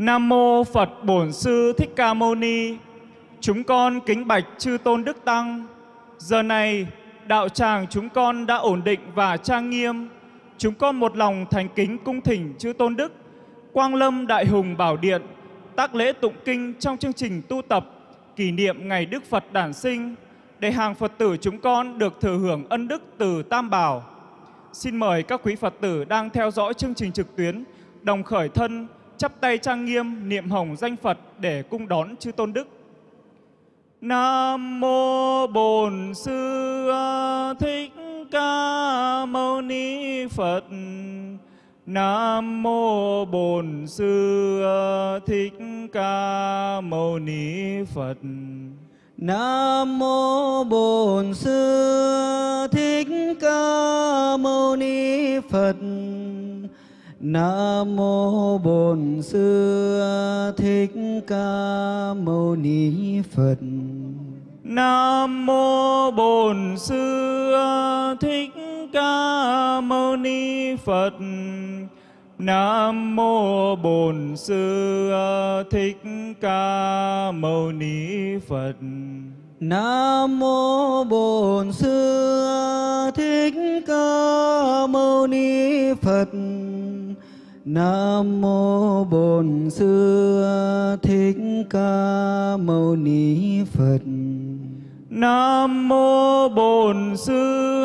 Nam mô Phật Bổn Sư Thích Ca Mâu Ni. Chúng con kính bạch chư tôn đức tăng. Giờ này, đạo tràng chúng con đã ổn định và trang nghiêm. Chúng con một lòng thành kính cung thỉnh chư tôn đức, Quang Lâm Đại Hùng Bảo Điện, tác lễ tụng kinh trong chương trình tu tập kỷ niệm ngày Đức Phật đản sinh để hàng Phật tử chúng con được thừa hưởng ân đức từ Tam Bảo. Xin mời các quý Phật tử đang theo dõi chương trình trực tuyến đồng khởi thân chắp tay trang nghiêm niệm hồng danh Phật để cung đón chư tôn đức. Nam mô Bổn Sư Thích Ca Mâu Ni Phật. Nam mô Bổn Sư Thích Ca Mâu Ni Phật. Nam mô Bổn Sư Thích Ca Mâu Ni Phật. Nam mô Bổn Sư Thích Ca Mâu Ni Phật. Nam mô Bổn Sư Thích Ca Mâu Ni Phật. Nam mô Bổn Sư Thích Ca Mâu Ni Phật. Nam mô Bổn Sư Thích Ca Mâu Ni Phật. Nam mô Bổn Sư Thích Ca Mâu Ni Phật. Nam mô Bổn Sư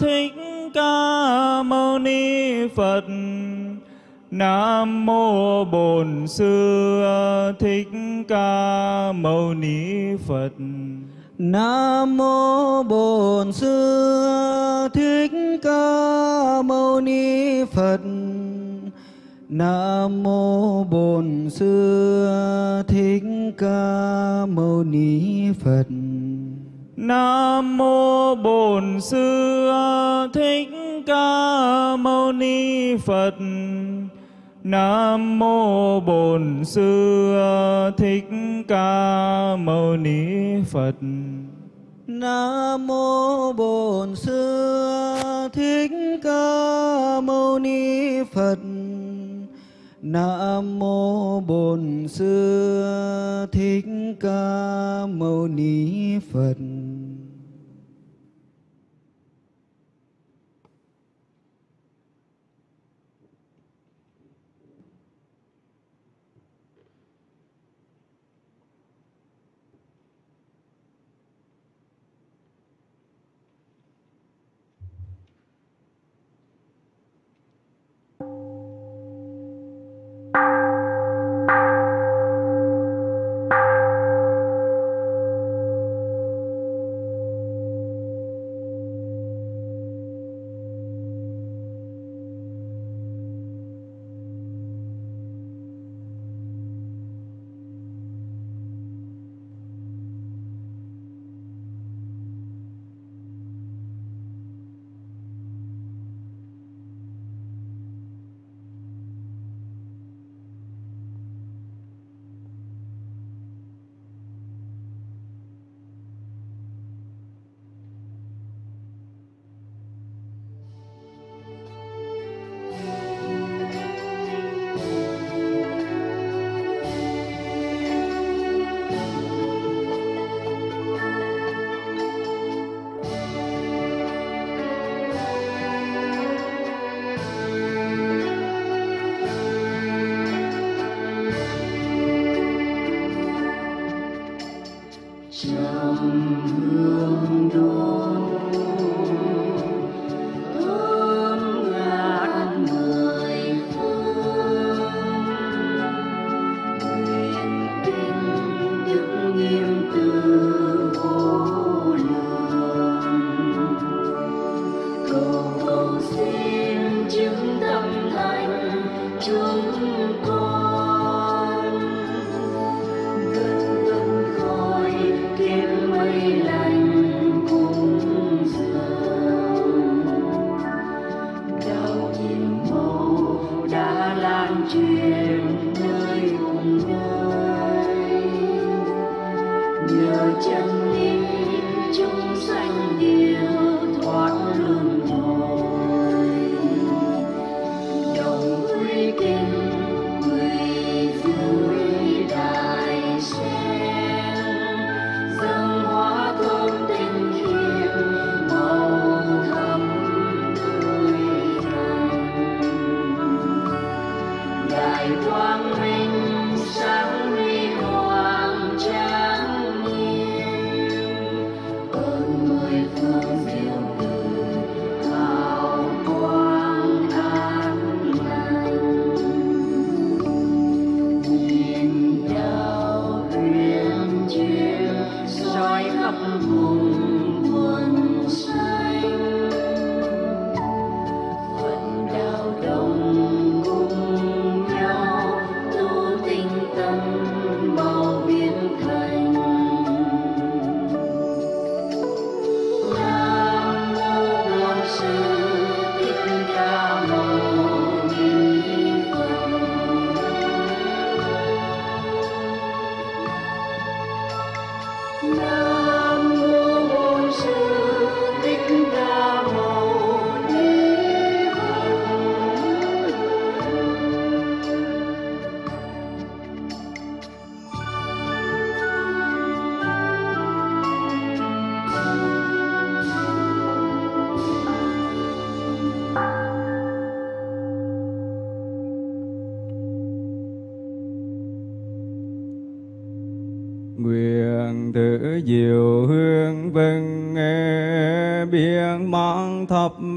Thích Ca Mâu Ni Phật. Nam mô Bổn Sư Thích Ca Mâu Ni Phật. Nam mô Bổn Sư Thích Ca Mâu Ni Phật. Nam mô Bổn Sư Thích Ca Mâu Ni Phật. Nam mô Bổn Sư Thích Ca Mâu Ni Phật. Nam mô Bổn Sư Thích Ca Mâu Ni Phật. Nam mô Bổn Sư Thích Ca Mâu Ni Phật. Nam mô Bổn Sư Thích Ca Mâu Ni Phật. you.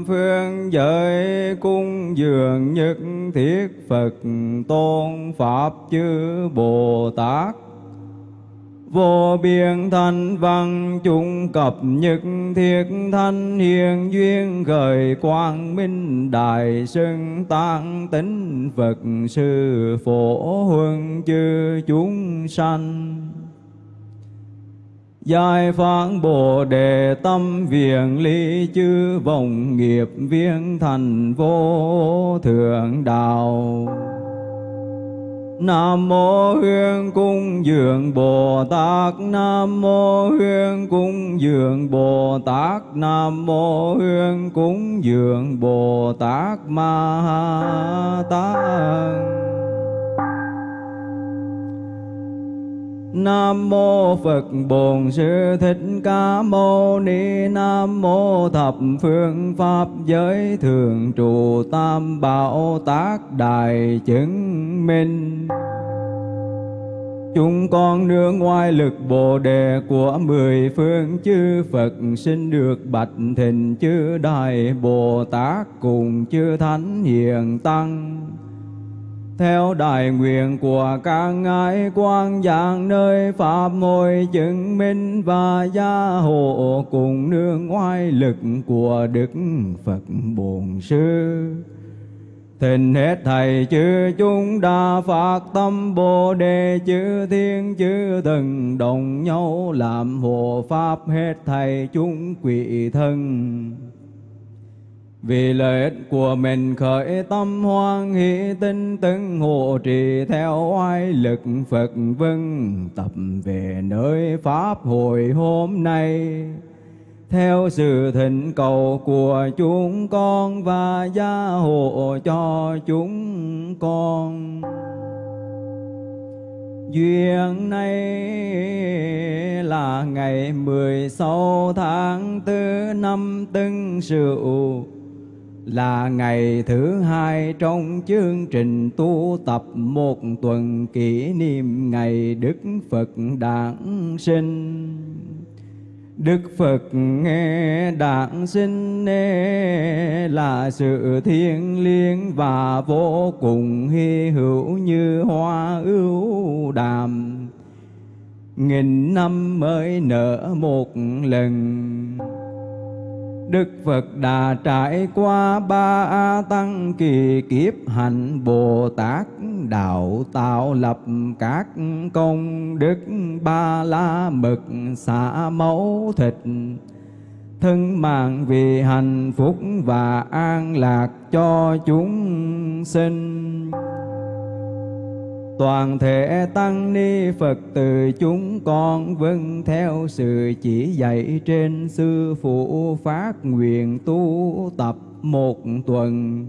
Phương giới cung dường nhất thiết Phật tôn Pháp chư Bồ Tát Vô biên thanh văn chung cập nhất thiết thanh hiền duyên khởi quang minh đại sơn tăng tính Phật sư phổ huân chư chúng sanh. Giải phán Bồ Đề tâm viện ly chư vọng nghiệp viên thành vô thượng đạo. Nam mô Hương cung dường Bồ Tát. Nam mô Hương cung dường Bồ Tát. Nam mô Hương cung dường Bồ Tát Ma Tát. Nam mô Phật Bổn Sư Thích Ca Mâu Ni. Nam mô Thập Phương Pháp Giới Thường Trụ Tam Bảo Tác Đại Chứng Minh. Chúng con nương ngoài lực Bồ Đề của mười phương chư Phật, xin được bạch thịnh chư Đại Bồ Tát cùng chư Thánh Hiền Tăng theo đại nguyện của các ngài quan giảng nơi pháp môi chứng minh và gia hộ cùng nương ngoại lực của đức phật bổn sư. Thịnh hết thầy chư chúng đa phát tâm Bồ Đề chư thiên chư thần đồng nhau làm hộ pháp hết thầy chúng quỷ thân vì lợi ích của mình khởi tâm hoan hỷ tinh tấn hộ trì theo oai lực Phật vân tập về nơi Pháp hội hôm nay. Theo sự thỉnh cầu của chúng con và gia hộ cho chúng con. Duyên này là ngày mười sáu tháng tư năm Tân Sửu là ngày thứ hai trong chương trình tu tập một tuần kỷ niệm ngày Đức Phật đản sinh. Đức Phật nghe đản sinh là sự thiêng liêng và vô cùng hy hữu như hoa ưu đàm. Nghìn năm mới nở một lần Đức Phật đã trải qua ba tăng kỳ kiếp hạnh Bồ Tát đạo tạo lập các công đức ba la mực xả máu thịt thân mạng vì hạnh phúc và an lạc cho chúng sinh toàn thể tăng ni phật từ chúng con vâng theo sự chỉ dạy trên sư phụ phát nguyện tu tập một tuần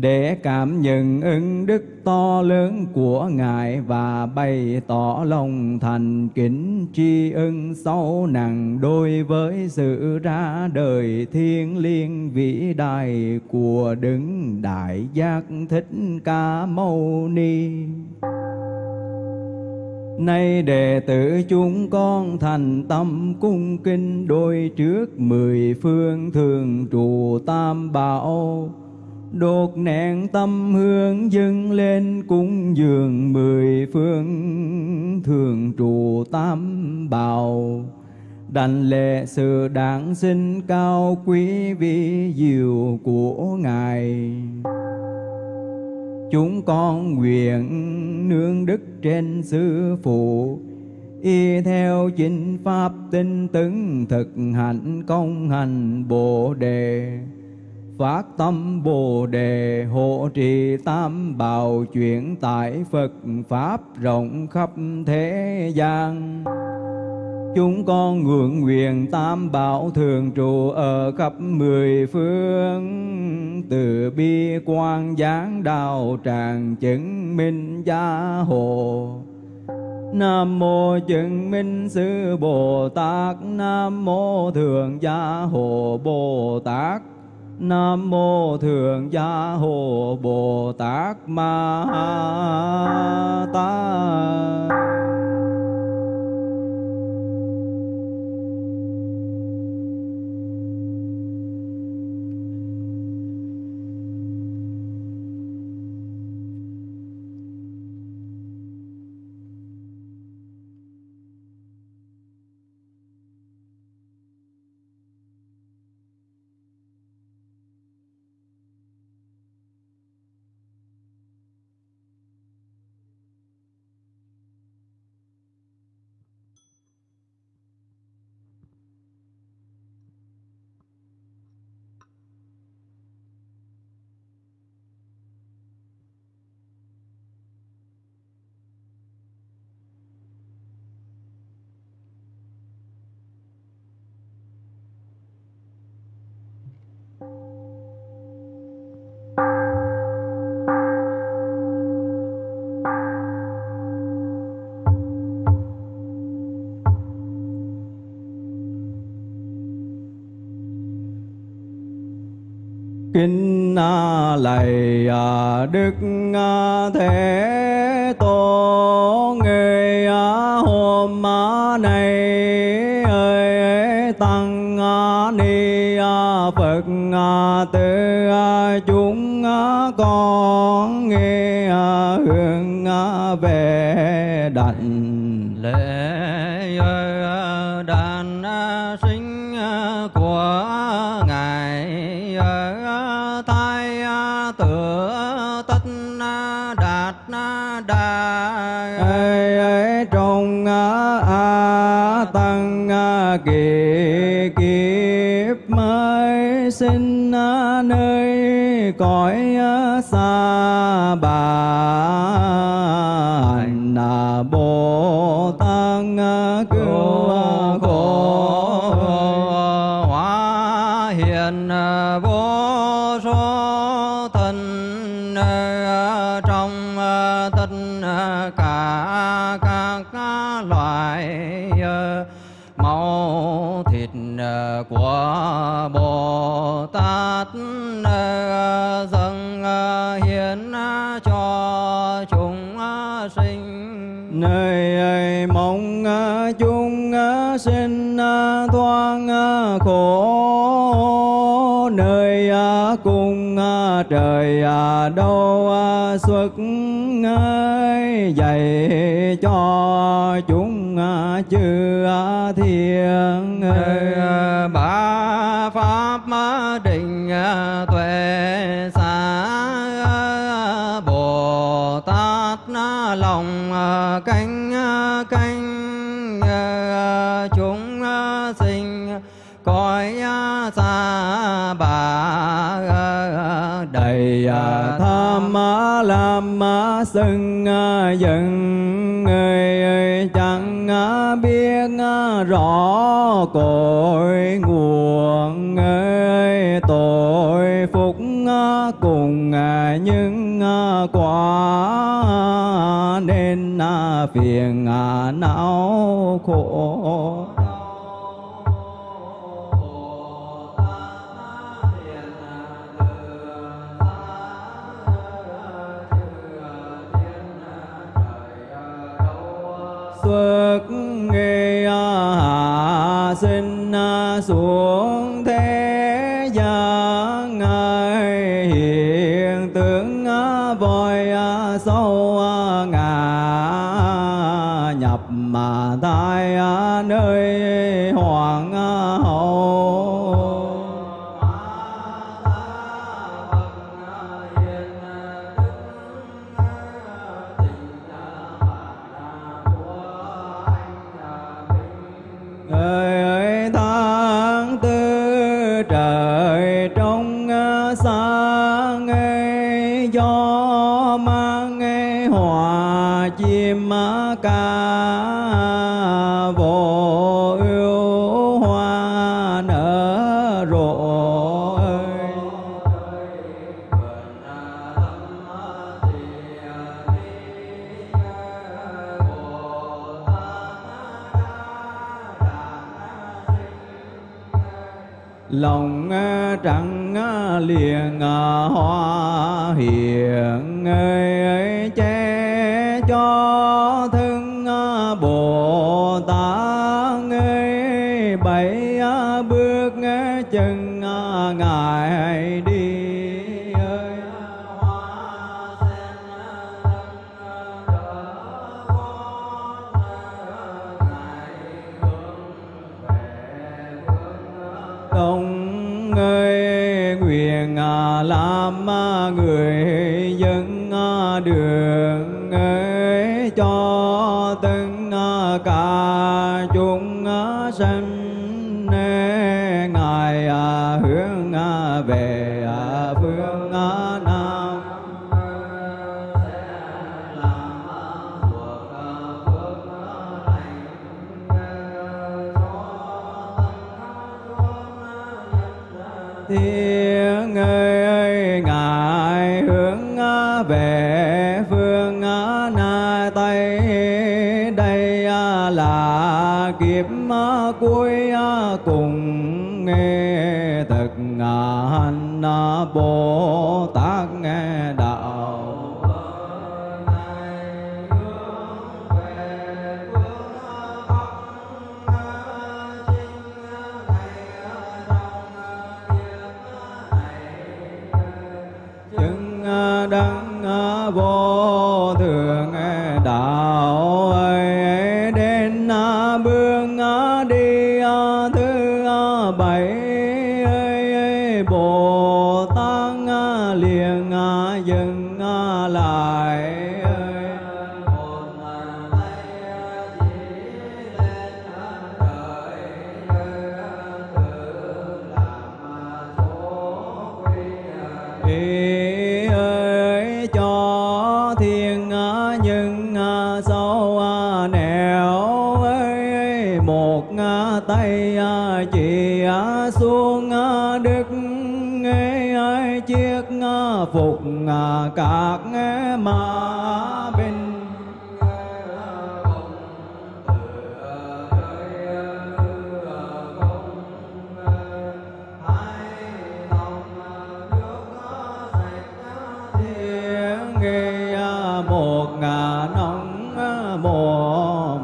để cảm nhận ứng đức to lớn của Ngài và bày tỏ lòng thành kính tri ân sâu nặng đối với sự ra đời thiên liêng vĩ đại của Đấng Đại Giác Thích Ca Mâu Ni. Nay đệ tử chúng con thành tâm cung kinh đôi trước mười phương thường trụ tam bảo đột nạn tâm hương dâng lên cúng dường mười phương. Thường trụ tam bảo đảnh lệ sự đản sinh cao quý vi diệu của ngài. Chúng con nguyện nương đức trên sư phụ, y theo chính pháp tinh tấn thực hành công hành bồ đề phát tâm bồ đề hộ trì tam bảo chuyển tại phật pháp rộng khắp thế gian. Chúng con ngưỡng nguyện tam bảo thường trụ ở khắp mười phương. Từ bi quan giáng đạo tràng chứng minh gia hộ. Nam mô chứng minh sư Bồ Tát. Nam mô thượng gia hộ Bồ Tát. Nam mô thượng gia hộ Bồ Tát Ma Ta kính lạy à, đức thế tổ nghề à, hôm nay ơi, tăng ni à, phật tư chúng con nghe hướng về đảnh lễ. a tăng kỳ kiếp mới sinh nơi cõi xa bà na bồ người đâu à, xuất dạy cho chúng à, chưa thi ma sưng dần người chẳng biết rõ cội nguồn ơi tội phúc cùng những quả nên phiền não khổ đức nghe hạ sinh xuống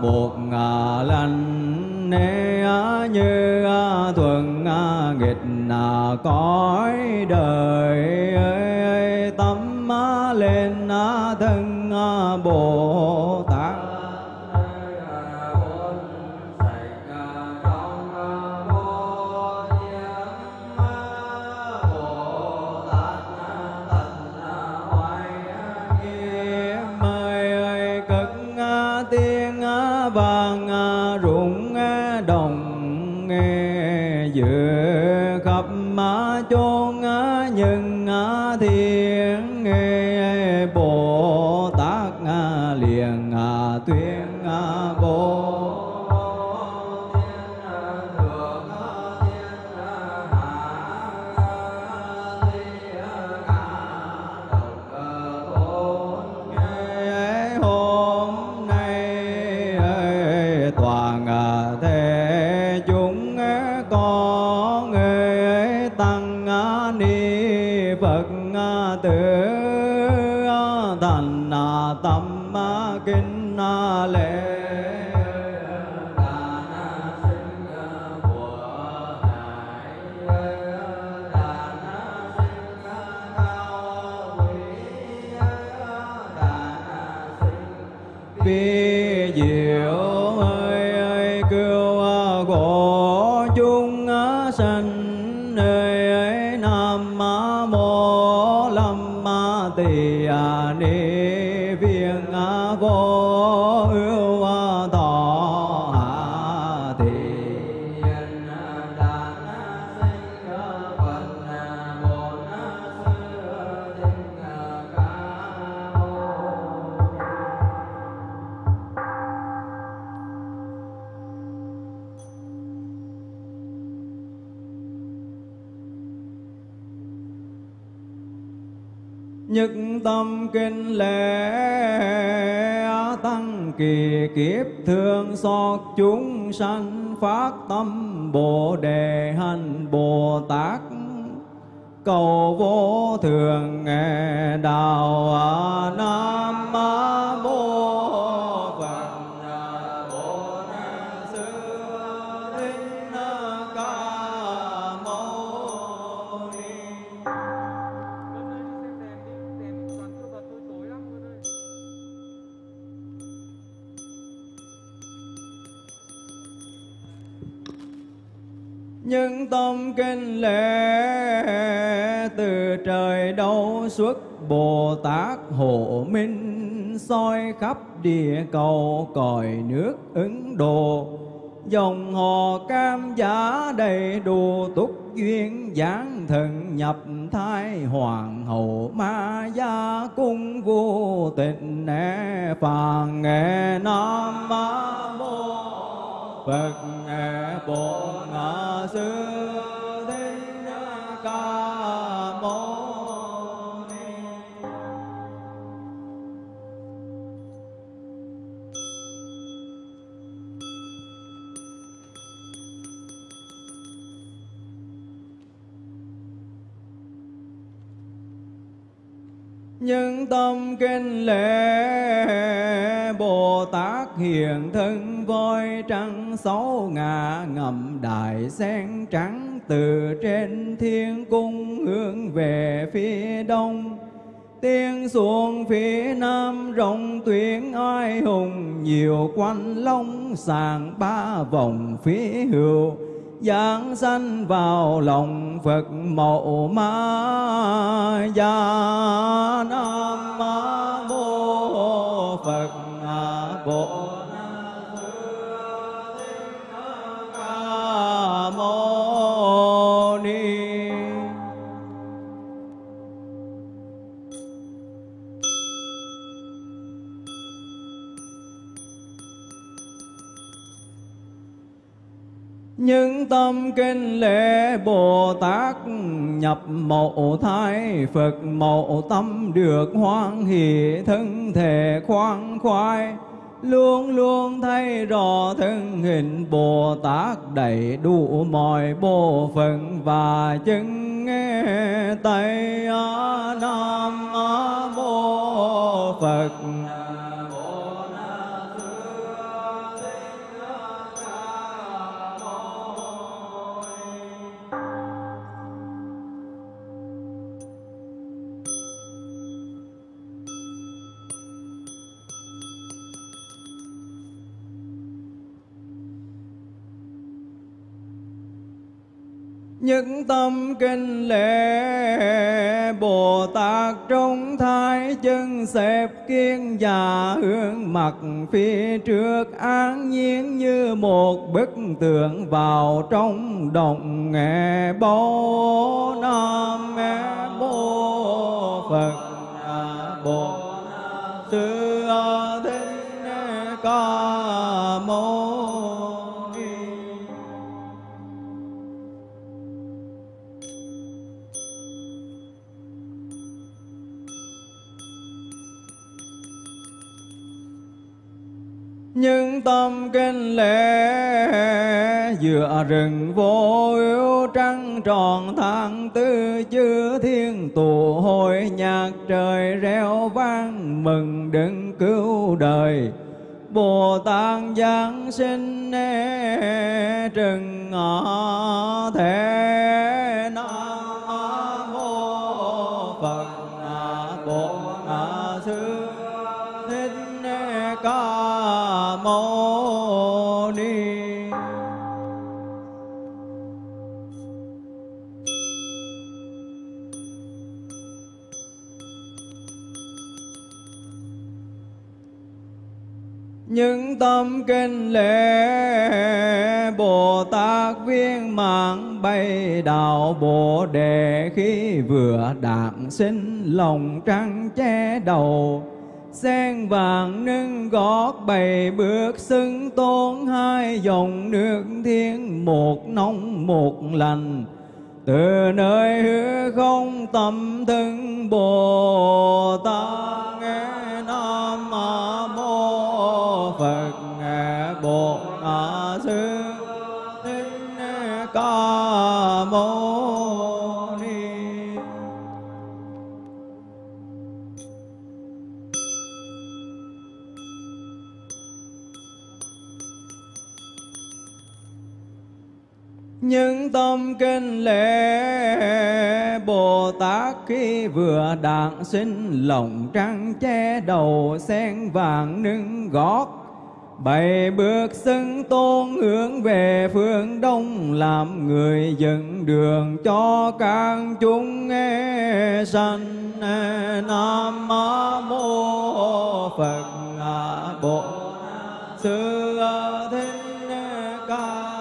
một ngà lành nê như thuần nghịch cõi đời. Nhất tâm kinh lễ tăng kỳ kiếp thương xót chúng sanh phát tâm bồ đề hành bồ tát. Cầu vô thường nghe đạo nam mô những tâm kinh lễ từ trời đâu xuất, Bồ Tát hộ minh soi khắp địa cầu còi nước Ấn Độ dòng hồ cam giả đầy đủ, túc duyên giáng thần nhập thai hoàng hậu ma gia cung vô tịnh e nè phàn nghệ nam mô Phật Bồ Bổn Sư Thích Ca Mâu Ni. Tâm kinh lễ Bồ Tát hiện thân voi trắng sáu ngà ngầm đại sen trắng từ trên thiên cung hướng về phía đông. Tiên xuống phía nam rộng tuyến ai hùng nhiều quanh long sàng ba vòng phía hữu giáng sanh vào lòng Phật mẫu ma gia Nam mô Phật Bồ những tâm kinh lễ Bồ Tát nhập mộ thai Phật mộ tâm được hoan hỷ thân thể khoan khoái, luôn luôn thấy rõ thân hình Bồ Tát đầy đủ mọi bộ phận và chân nghe tay Nam mô Phật. Những tâm kinh lễ Bồ Tát trong thái chân xếp kiên già hướng mặt phía trước an nhiên như một bức tượng vào trong động nghe bố nam mô Phật. Bồ Sư Thích Ca tâm kinh lễ giữa rừng vô ưu trăng tròn tháng tư chư thiên tụ hội nhạc trời reo vang, mừng đừng cứu đời. Bồ Tát Giáng sinh e trừng ngọ thế tâm kinh lễ, Bồ Tát viên mạng bay đạo Bồ Đề. Khi vừa đạt sinh, lòng trăng che đầu, sen vàng nâng gót bày bước xưng tôn hai dòng nước thiên một nóng một lành từ nơi hư không tâm thân Bồ Tát nghe Nam mô Phật nghe Bồ những tâm kinh lễ Bồ Tát khi vừa đạn sinh, lòng trăng che đầu, sen vàng nâng gót. Bảy bước xưng tôn hướng về phương đông, Làm người dẫn đường cho các chúng nghe sanh. Nam mô Phật Bộ Sư Thích Ca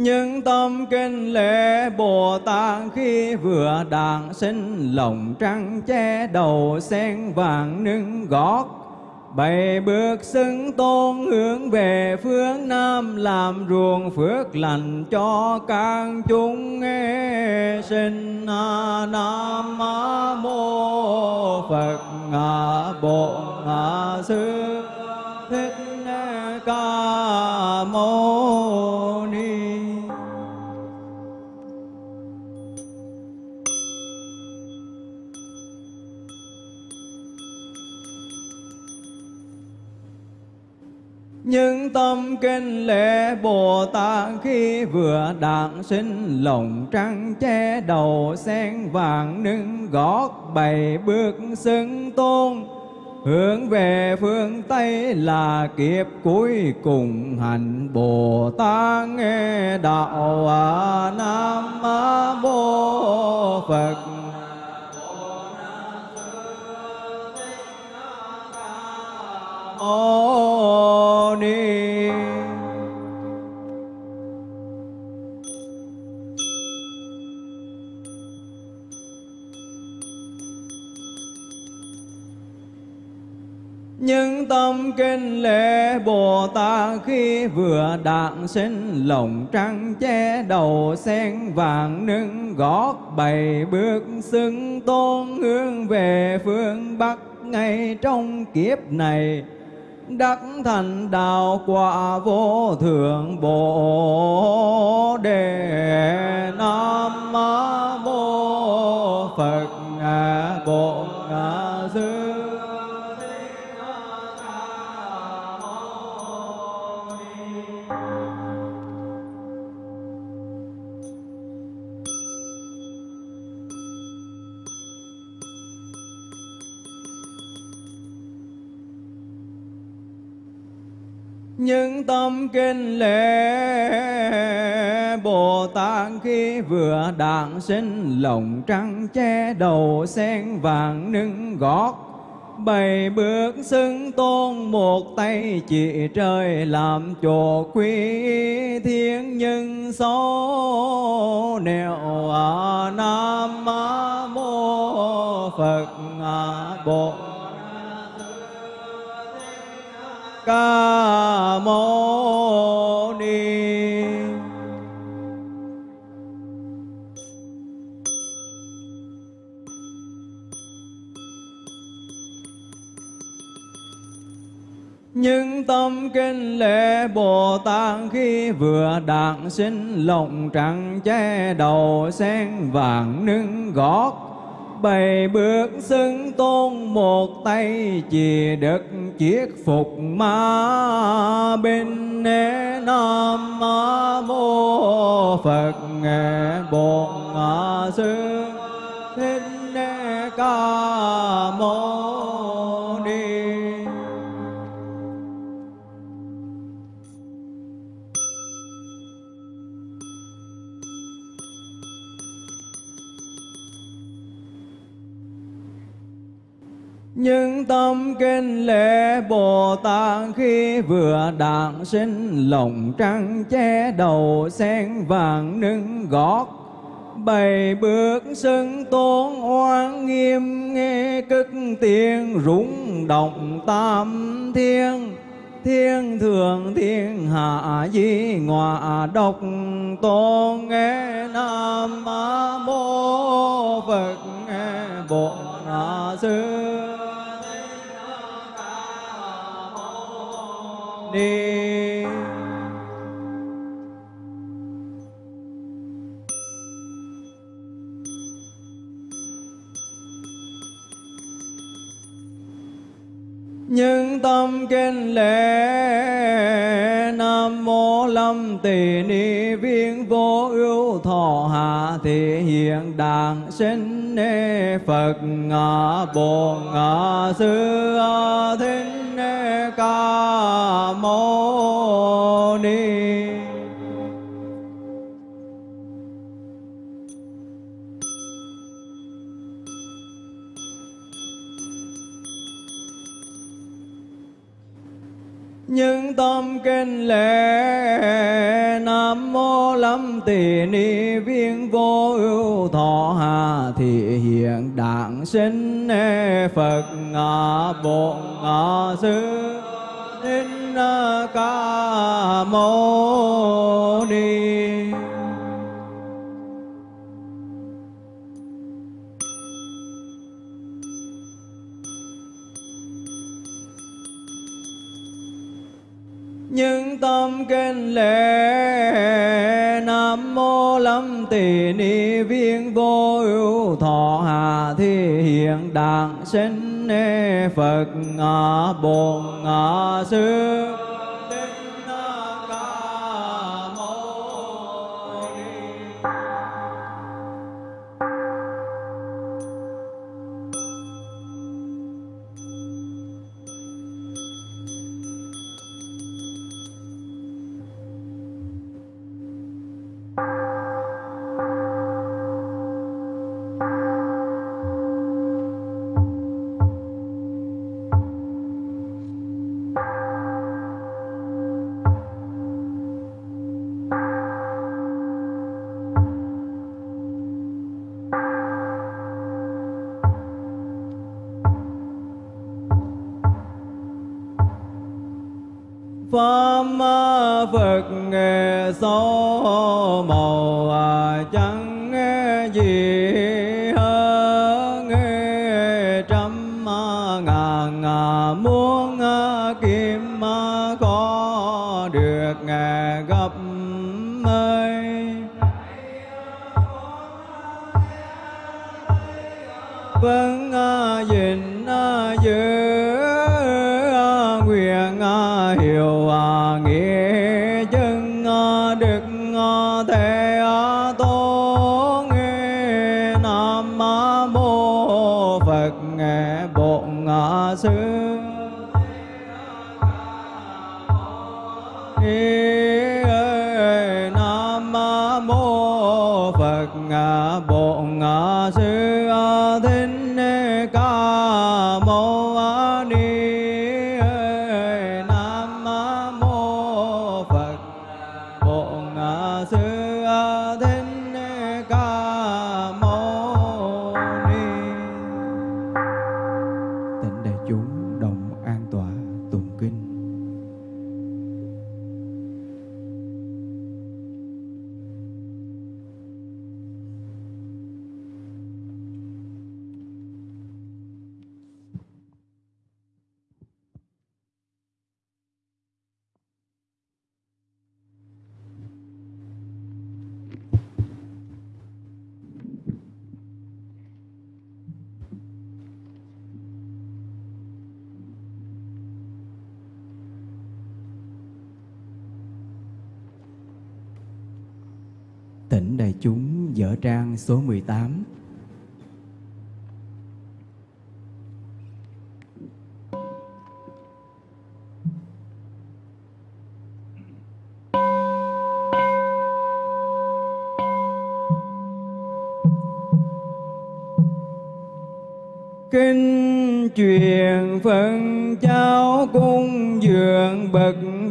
những tâm kinh lễ Bồ Tát khi vừa đàn sinh lòng trăng che đầu sen vàng nâng gót. Bảy bước xứng tôn hướng về phương Nam, Làm ruộng phước lành cho các chúng nghe sinh. Nam Mô Phật Bổn Sư Thích Ca Mâu Ni những tâm kinh lễ Bồ Tát khi vừa đản sinh lòng trăng che đầu sen vàng nâng gót bảy bước xưng tôn. Hướng về phương Tây là kiếp cuối cùng hành Bồ Tát nghe đạo à, Nam Mô Phật. Mô Ni. Những tâm kinh lễ Bồ Tát khi vừa đản sinh lồng trăng che đầu sen vàng nâng gót bảy bước xưng tôn hướng về phương Bắc ngay trong kiếp này đắc thành đạo quả vô thượng bồ đề nam mô phật bổn ngã. Những tâm kinh lễ Bồ Tát khi vừa đản sinh lòng trăng che đầu sen vàng nâng gót. Bảy bước xưng tôn một tay chỉ trời làm chỗ quý thiên. Nhân số nẻo à, nam mô phật à, bổn ca mâu ni. Những tâm kinh lễ Bồ Tát khi vừa đản sinh, lòng trắng che đầu sen vàng nâng gót bày bước xưng tôn một tay chỉ đất chiết phục ma bên nam mô phật bổn sư. Thích ca mâu ni. Những tâm kinh lễ Bồ Tát khi vừa đản sinh lòng trăng che đầu sen vàng nâng gót. Bảy bước xưng tôn oan nghiêm, nghe cất tiếng rung động tam thiên thiên thượng thiên hạ di ngọa độc tôn nghe nam mô phật nghe bổn sư ni nhưng tâm kinh lễ, nam mô lâm tỳ ni viên vô ưu thọ hạ thị hiện đàn sinh nê phật ngã bồ ngã sư thính ca mâu ni. Những tâm kinh lễ nam mô lâm tỳ ni viên vô ưu thọ hà thị hiện đảng sinh Phật ngã Bổn Sư Thích Ca Mâu Ni. Tâm kinh lễ. Nam mô lâm tỳ ni viên vô ưu thọ hà thi hiện đàng sinh phật ngã bồn ngã xưa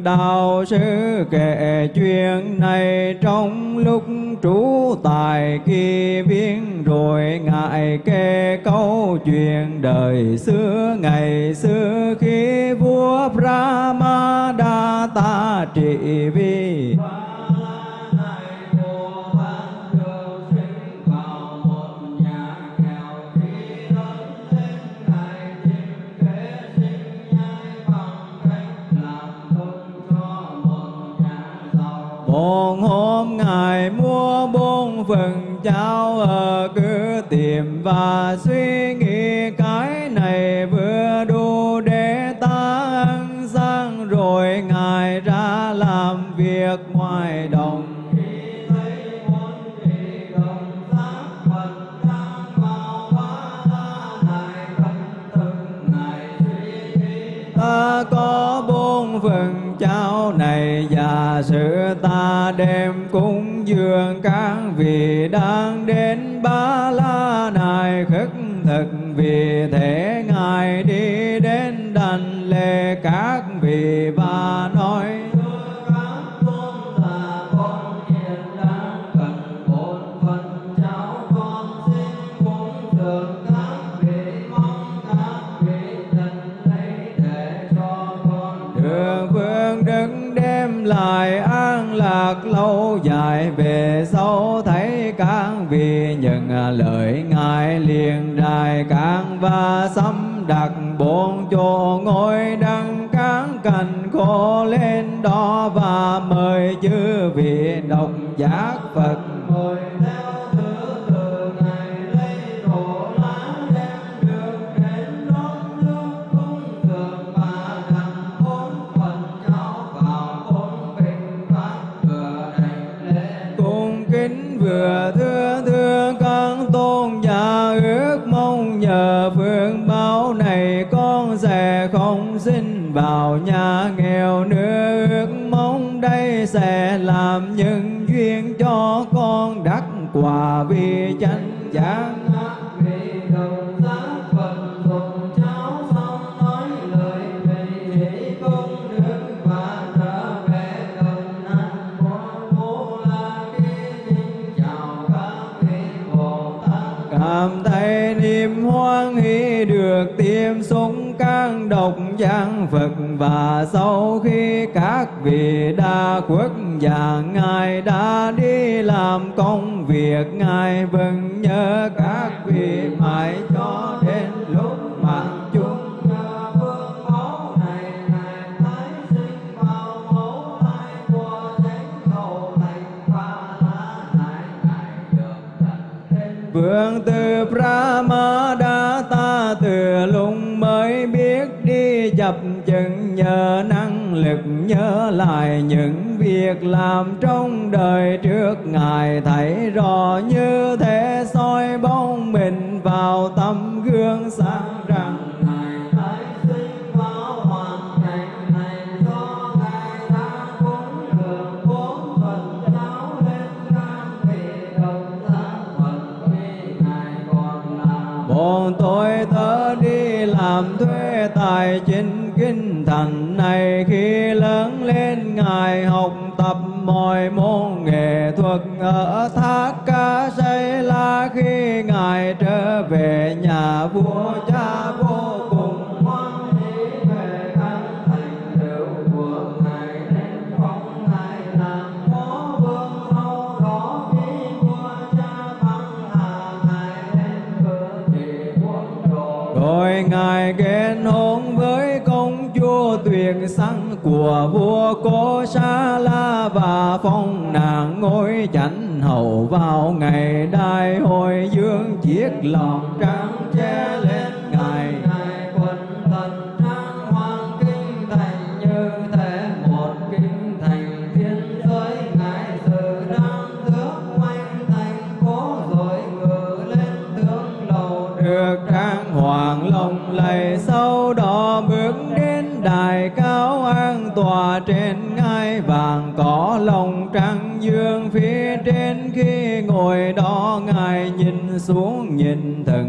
đạo sư kể chuyện này trong lúc trú tại kỳ viên, rồi ngài kể câu chuyện đời xưa, ngày xưa khi vua Brahmadatta trị vì cháu ở cứ tìm và suy nghĩ cái này vừa đủ để ta ăn sang, rồi Ngài ra làm việc ngoài đồng. ta có bốn phần cháo này và sự ta đem cúng dường các vị đang đến ba la này khất thực vì thế ngài đi đến đành lệ các vị và về sau thấy các vì những à, lời ngài liền đài các và xâm đặt bốn chỗ ngồi đăng các cành khô lên đó và mời chư vị đồng giác Phật mời theo vào nhà nghèo nữa ước mong đây sẽ làm những duyên cho con đắc quả vì độc Phật và sau khi các vị đa quốc và ngài đã đi làm công việc, ngài vẫn nhớ các vị mãi cho đến lúc mạng chung vương tư năng lực nhớ lại những việc làm trong đời trước. Ngài thấy rõ như thế soi bóng mình vào tấm gương sáng. Phật ở thác ca xây la khi ngài trở về nhà vua cha vô cùng hoan hỷ về căn thành tựu của ngài nên phong ngài làm phó vương sau đó khi vua cha băng hà ngài lên cử thị quân đồ. Rồi ngài kết hôn với công chúa tuyền sắc của vua cô sa la và phong chánh hậu vào ngày đại hội dương chiếc lòng. Xuống nhìn thần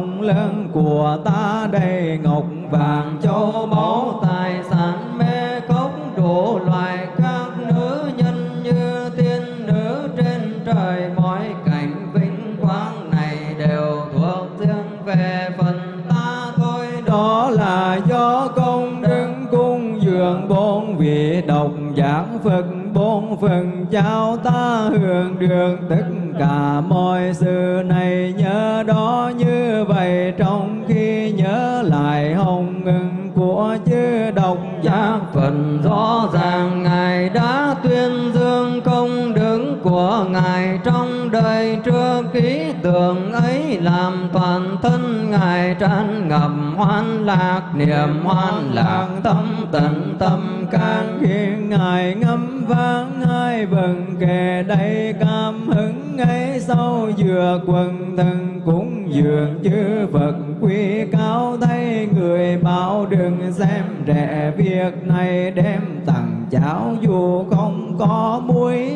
công lớn của ta đầy ngọc vàng châu báu tài sản, mê cốc đủ loại các nữ nhân như tiên nữ trên trời. Mọi cảnh vinh quang này đều thuộc riêng về phần ta thôi. Đó là do công đức cung dường bốn vị độc giác Phật bốn phần trao ta hưởng được tất cả mọi sự này. Nhớ đó như vậy trong khi nhớ lại hồng ngừng của chư độc giác, phần rõ ràng ngài đã tuyên dương công đức của của ngài. Trong đời trước, ký tưởng ấy làm toàn thân ngài tràn ngập hoan lạc, niềm hoan lạc, tâm tận tâm can khi ngài ngâm vang hai vần kề đây cam hứng ấy sau vừa quần thần cũng dường chư Phật. Quy cao thấy người bảo đừng xem rẻ việc này đem tặng cháo dù không có muối.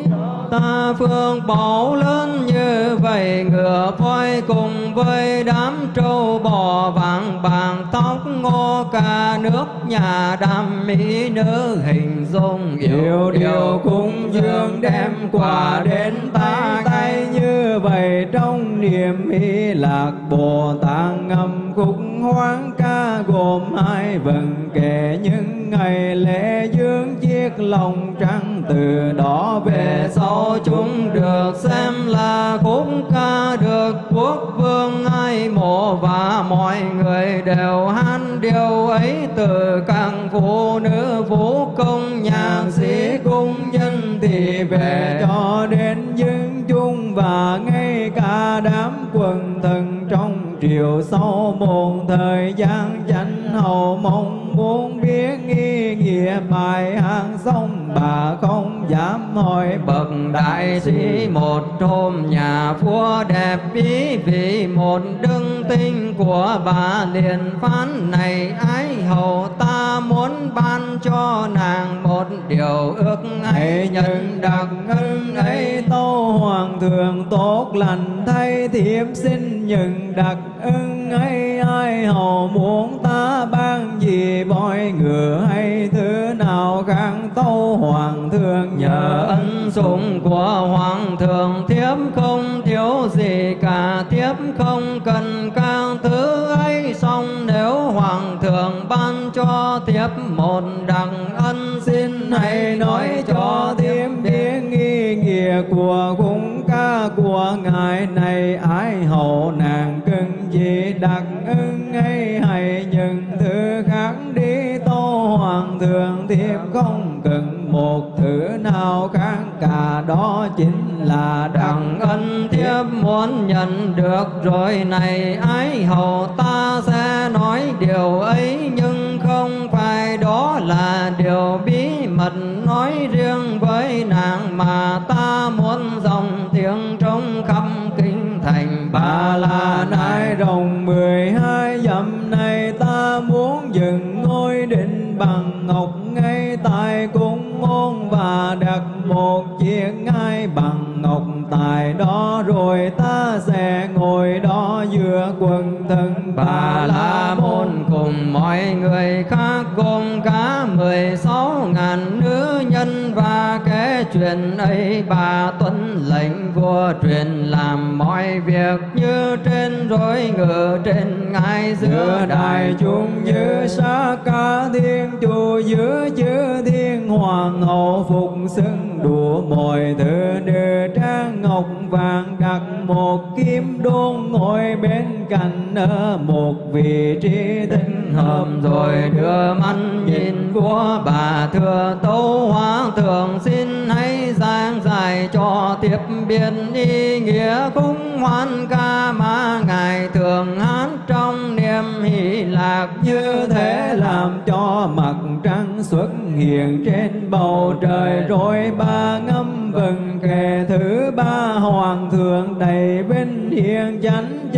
Ta phương bảo lớn như vậy ngựa voi cùng với đám trâu bò vàng bàng tóc ngô ca nước nhà đam mỹ nữ hình dung yêu điều cung dương đem quà đến ta tay như vậy trong niềm hy lạc bồ tát ngâm khúc hoán ca gồm hai vần, kể những ngày lễ dương chiếc lòng trắng từ đó về sau chúng được xem là khúc ca được quốc vương ai mộ và mọi người đều hát điều ấy từ các phụ nữ vũ công, nhạc sĩ cung nhân thì về cho đến dân chung và ngay cả đám quần thần trong triều sau một thời gian chánh hầu mong muốn biết nghi nghĩa bài hát xong bà không dám hỏi. Bậc đại sĩ một hôm nhà vua đẹp bí vì một đức tinh của bà liền phán này ái hầu ta muốn ban cho nàng một điều ước hãy nhận đặc ân ấy. tâu hoàng thượng tốt lành thay thiếp xin nhận đặc ân ấy. Ai hầu muốn ta ban gì voi ngựa hay thứ nào khác, tâu hoàng thượng nhờ ân sủng của hoàng thượng. Thiếp không thiếu gì cả, thiếp không cần các thứ ấy. Xong nếu hoàng thượng ban cho thiếp một đặng ân, xin hãy nói cho thiếp biết nghi nghĩa của cung ca của ngài này. Ái hậu nàng cần gì đặc ân ấy, hay nhưng thứ khác đi tô hoàng thượng thiếp không cần một thứ nào khác. Cả đó chính là đặng ân thiếp muốn nhận được. Rồi này ái hầu ta sẽ nói điều ấy, nhưng không phải đó là điều bí mật. Nói riêng với nàng mà ta muốn dòng tiếng trong khắp kinh thành bà là nai rồng mười hai dặm này ta muốn dừng ngôi định bằng ngọc ngay tại cung môn và đặt một chiếc ngai bằng ngọc tại đó rồi ta sẽ ngồi đó giữa quần thân bà la môn cùng mọi người khác gồm cả mười sáu ngàn nữ nhân. Và kể chuyện ấy bà tuân lệnh vua truyền làm mọi việc như trên rối ngự trên ngai giữa đại chúng như sa ca thiên chủ giữa chư thiên hoàng hậu phục xưng đùa mọi thứ nữ trang ngọc vàng đặt một kim đôn ngồi bên cạnh ở một vị trí tinh hợp rồi đưa mắt nhìn vua bà thưa tấu hóa thượng, xin hãy giảng giải cho tiếp biên ý nghĩa cung hoan ca mà ngài. Thường hát trong niềm hỷ lạc như thế làm cho mặt trăng xuất hiện trên bầu trời. Rồi ba ngâm vần kề thứ ba hoàng thượng đầy vinh hiền chánh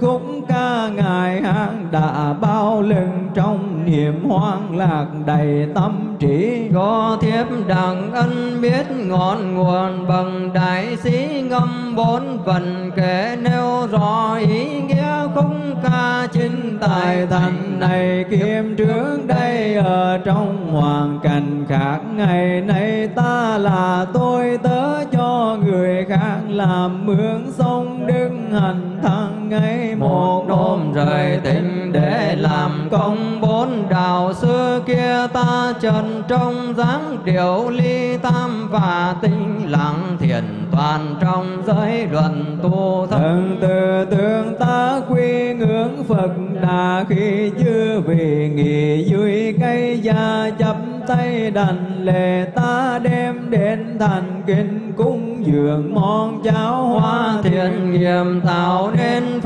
chân khúc ca ngài hát đã bao lưng trong niềm hoang lạc đầy tâm trí. Có thiếp đặng ân biết ngọn nguồn bằng đại sĩ ngâm bốn phần kể nêu rõ ý nghĩa khúc ca chính tài thành này. Kiêm trước đây ở trong hoàn cảnh khác, ngày nay ta là tôi, tớ cho người khác làm mướn sông đức hành thăng ấy một đêm rời tình để làm công bốn đạo xưa kia ta trần trong dáng điều ly tam và tinh lặng thiền toàn trong giới luận tu thâm thần từ tương ta quy ngưỡng phật đà khi chưa vì nghỉ dưới cây gia chấp tay đành lệ ta đem đến thành kinh cúng dường món cháo hoa thiện nghiệp tạo nên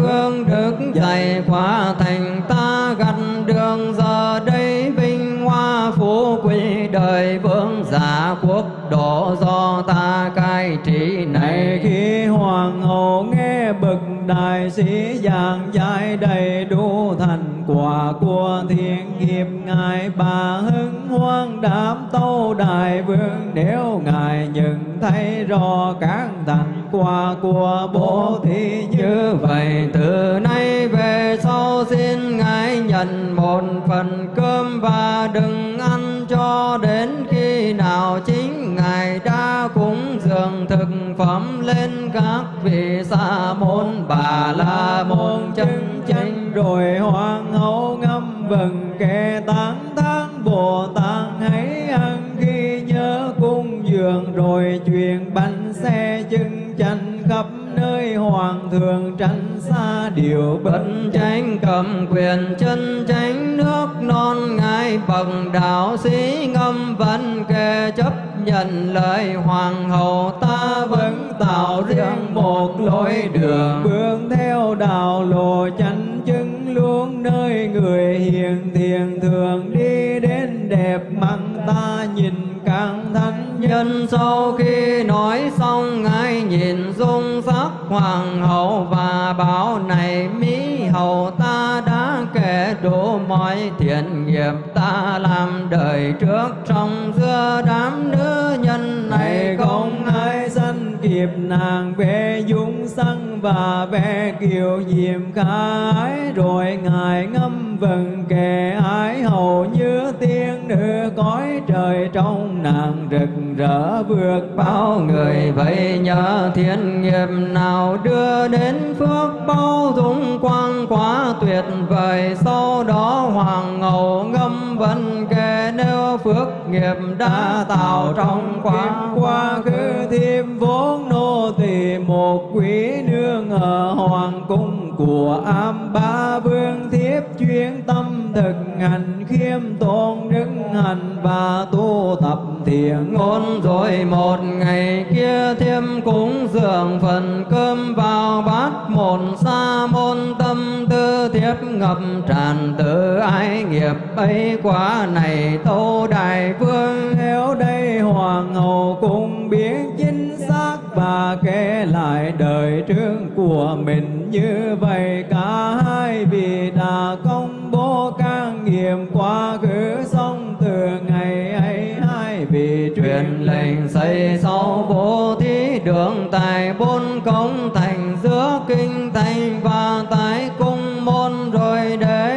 này khóa thành ta gặt đường giờ đây, vinh hoa phú quý đời vương giả quốc độ do ta cai trị. Này khi hoàng hậu nghe bực đại sĩ giảng giải đầy đủ thành quả của thiên nghiệp, ngài bà hưng hoan đáp tâu đại vương, nếu ngài nhận thấy rõ các thành quả của bố thí như vậy. Từ nay về sau xin ngài nhận một phần cơm và đừng ăn cho đến khi nào chính ngài đã cúng dường thực phẩm lên các vị sa môn. Bà la môn chân chánh rồi hoàng hậu ngâm vần kệ tán thán bồ tát hãy ăn khi nhớ cung dường rồi truyền bánh xe chân khắp nơi hoàng thượng tránh xa điều bất tránh tranh cầm quyền chân tránh nước non, ngài bậc đạo sĩ ngâm văn kề chấp nhận lời hoàng hậu ta vẫn tạo riêng một lối đường. Bước theo đạo lộ chánh chứng luôn nơi người hiền thiền thường đi đến đẹp mắt ta nhìn càng thánh nhân. Nhân sau khi nói xong ngài nhìn dung sắc hoàng hậu và bảo này mỹ hậu ta đã đủ mọi thiện nghiệp ta làm đời trước trong giữa đám nữ nhân này. Không ai kịp nàng về dung sân và về kiều diệm khái. Rồi ngài ngâm vần kề ái, hầu như tiên nữ cõi trời trong nàng rực rỡ vượt bao người. Vậy nhờ thiên nghiệp nào đưa đến phước bao dung quang quá tuyệt vời. Sau đó hoàng hậu ngâm vần kề nếu phước nghiệp đã tạo trong quang quá khứ thêm bốn nô tỳ một quý nương ở hoàng cung của am ba vương thiếp chuyên tâm thực hành khiêm tôn đức hành và tu tập thiện ngôn. Rồi một ngày kia thêm cúng dường phần cơm vào bát một sa môn, tâm tư thiếp ngập tràn tự ái nghiệp ấy quá này. Tâu đại vương theo đây hoàng hậu cũng biết chính xác và kể lại đời trước của mình như vậy. Cả hai vì đã công bố can nghiệm quá khứ xong từ ngày ấy, hai vị truyền lệnh xây sau bố thí đường tài bốn công thành giữa kinh thành và tái cung môn rồi để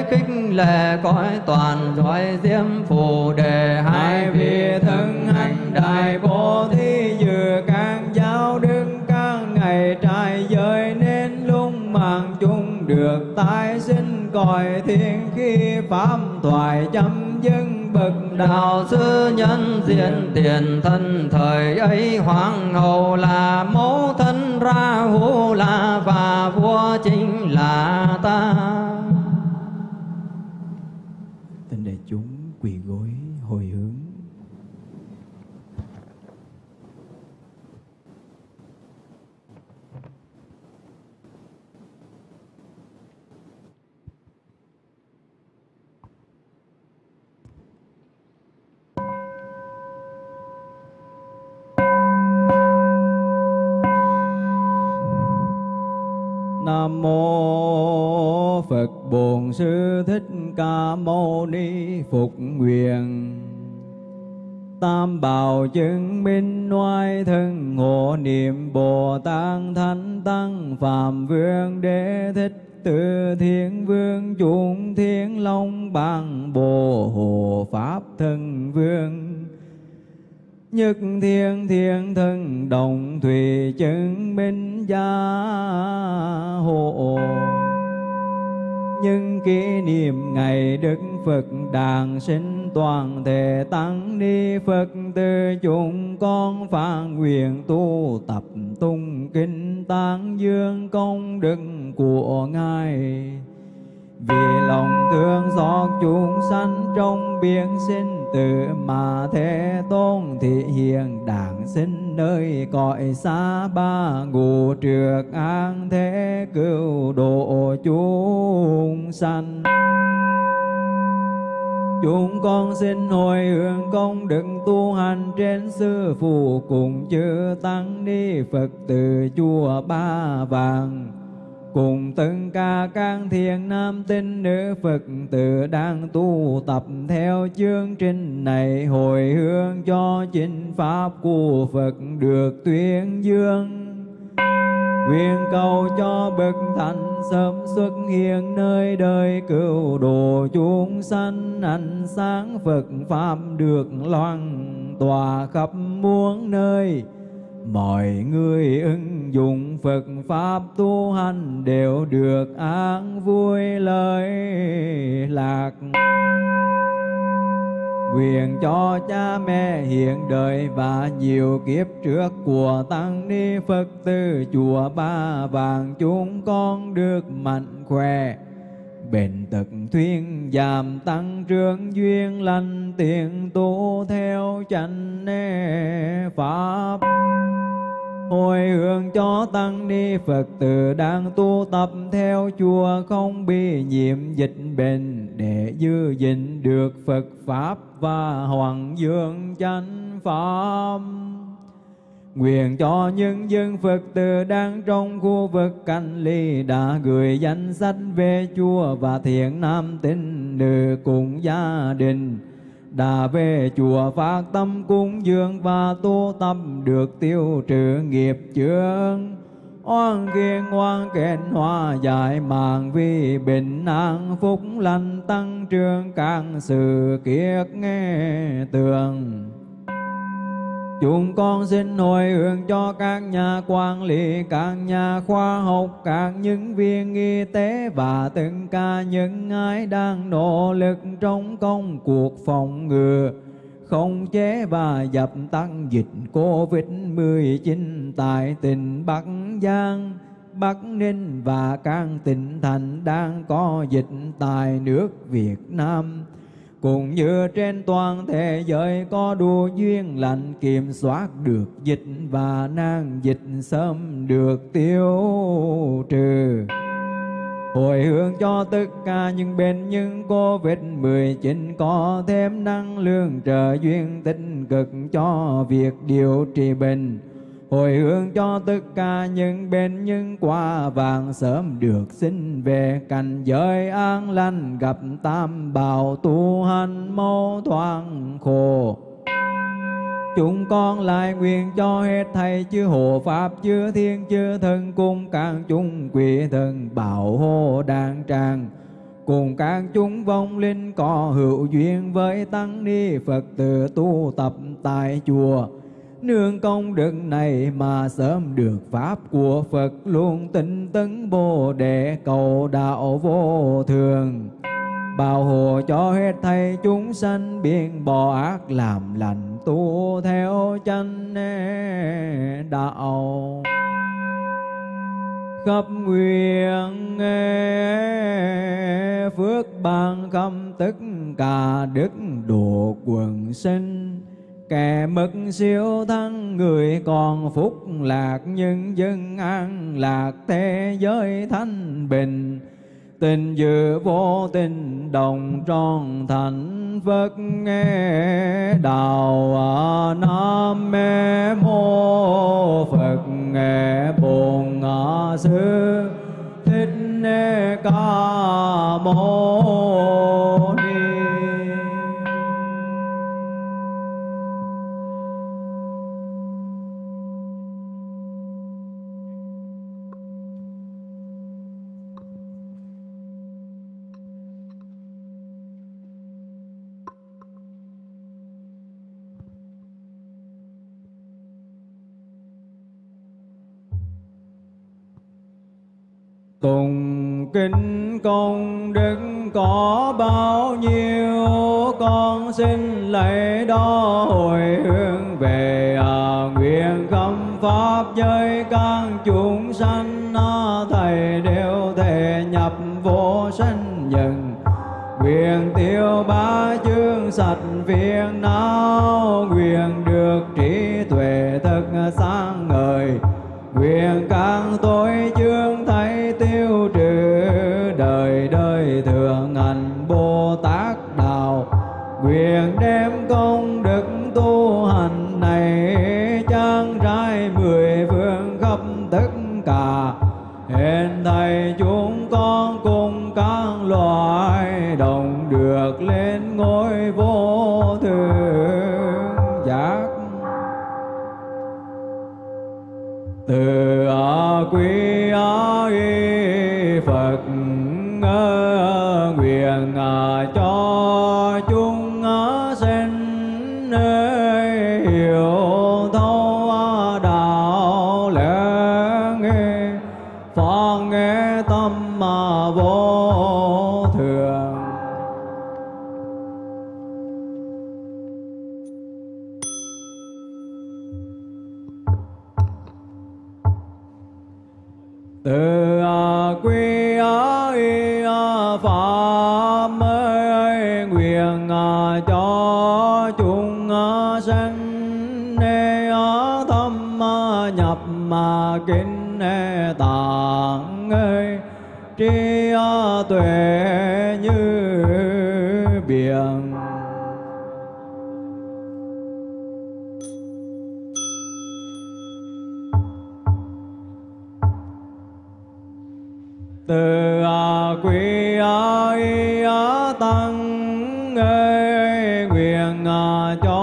lệ cõi toàn rồi diêm phù đề, hai vị thân hành đại bố thí dự can giáo đức các ngày trai giới nên lung mạng chung được tái sinh cõi thiên khi pháp thoại chấm dứt bậc đạo đạo sư nhân diện tiền thân thời ấy hoàng hậu là mẫu thân, ra hữu là và vua chính là ta Xin đại chúng quỳ gối hồi hướng. Nam mô Phật Bổn Sư Thích Ca Mâu Ni Phục Nguyện. Tam bảo chứng minh oai thân hộ niệm Bồ Tát Thánh Tăng Phạm Vương Đế Thích Từ Thiên Vương Chúng Thiên Long Bằng Bồ Hộ Pháp Thân Vương Nhất thiên thiên thân đồng thủy chứng minh gia hộ nhưng kỷ niệm ngày Đức Phật đàn sinh toàn thể tăng ni Phật từ chúng con phản nguyện tu tập tung kinh tán dương công đức của Ngài. Vì lòng thương xót chúng sanh trong biển sinh tử mà thế tôn thị hiện đảng sinh nơi cõi xa ba ngũ trượt an thế cứu độ chúng sanh. Chúng con xin hồi hướng công đức tu hành trên sư phụ cùng chư tăng ni Phật từ chùa Ba Vàng cùng tất cả các thiền nam tín nữ Phật tử đang tu tập theo chương trình này. Hồi hướng cho chính pháp của Phật được tuyên dương. Nguyện cầu cho bậc thánh sớm xuất hiện nơi đời cứu độ chúng sanh. Ánh sáng Phật pháp được loan tỏa khắp muôn nơi mọi người ứng dụng Phật pháp tu hành đều được an vui lợi lạc. Quyền cho cha mẹ hiện đời và nhiều kiếp trước của tăng ni Phật tử chùa Ba Vàng chúng con được mạnh khỏe bền tật thuyên giảm tăng trưởng duyên lành, tiền tu theo chánh pháp hồi hướng cho tăng ni Phật tử đang tu tập theo chùa không bị nhiễm dịch bệnh, để giữ gìn được Phật pháp và hoàng dương chánh pháp. Nguyện cho những dân Phật tử đang trong khu vực cách ly đã gửi danh sách về chùa và thiện nam tín nữ cùng gia đình. Đã về chùa phát tâm cúng dường và tu tâm được tiêu trừ nghiệp chướng. Oan kiên oan kết hòa giải mạng vì bình an, phúc lành tăng trưởng càng sự kiết nghe tường. Chúng con xin hồi hướng cho các nhà quản lý, các nhà khoa học, các nhân viên y tế và từng cả những ai đang nỗ lực trong công cuộc phòng ngừa, không chế và dập tắt dịch Covid-19 tại tỉnh Bắc Giang, Bắc Ninh và các tỉnh thành đang có dịch tại nước Việt Nam cũng như trên toàn thế giới có đủ duyên lành, kiểm soát được dịch và nan dịch sớm được tiêu trừ. Hồi hướng cho tất cả những bệnh nhân Covid-19 có thêm năng lượng, trợ duyên tích cực cho việc điều trị bệnh hồi hướng cho tất cả những bên những quả vàng sớm được sinh về cảnh giới an lành gặp tam bảo tu hành mâu thoáng khổ. Chúng con lại nguyện cho hết thầy chư hộ Pháp, chư thiên, chư thần cùng các chúng quỷ thần bảo hộ đàn tràng cùng các chúng vong linh có hữu duyên với tăng ni Phật tử tu tập tại chùa nương công đức này mà sớm được pháp của Phật luôn tinh tấn bồ đề cầu đạo vô thường. Bảo hộ cho hết thầy chúng sanh, biện bỏ ác làm lành tu theo chân đạo. Khắp nguyện phước ban khắp tất cả đức độ quần sinh kẻ mất siêu thân người còn phúc lạc nhân dân an lạc, thế giới thanh bình. Tình dự vô tình đồng tròn thành phật nghe đạo nam mê mô phật nghe bồn sư thích ca mâu tùng kinh công đức có bao nhiêu con xin lấy đó hồi hướng về à, nguyện khâm pháp với các chúng sanh à, thầy đều thể nhập vô sanh nhân nguyện tiêu ba chương sạch phiền não nguyện được trí tuệ thật sáng ma mà kinh tạng ơi tri tuệ như biển. Từ à quy a à tăng ơi nguyện à, cho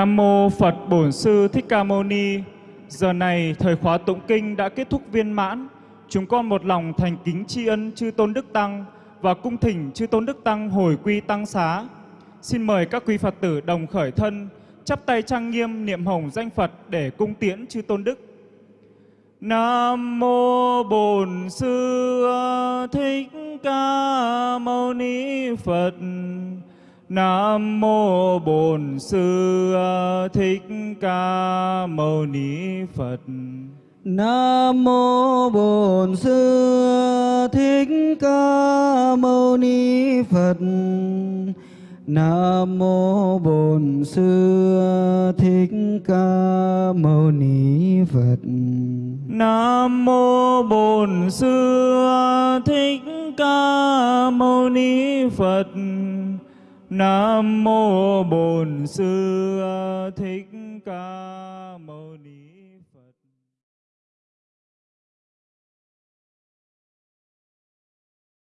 Nam mô Phật Bổn Sư Thích Ca Mâu Ni. Giờ này thời khóa tụng kinh đã kết thúc viên mãn. Chúng con một lòng thành kính tri ân chư tôn đức tăng và cung thỉnh chư tôn đức tăng hồi quy tăng xá. Xin mời các quý Phật tử đồng khởi thân, chắp tay trang nghiêm niệm hồng danh Phật để cung tiễn chư tôn đức. Nam mô Bổn Sư Thích Ca Mâu Ni Phật. Nam mô Bổn Sư Thích Ca Mâu Ni Phật. Nam mô Bổn Sư Thích Ca Mâu Ni Phật. Nam mô Bổn Sư Thích Ca Mâu Ni Phật. Nam mô Bổn Sư Thích Ca Mâu Ni Phật. Nam mô Bổn Sư Thích Ca Mâu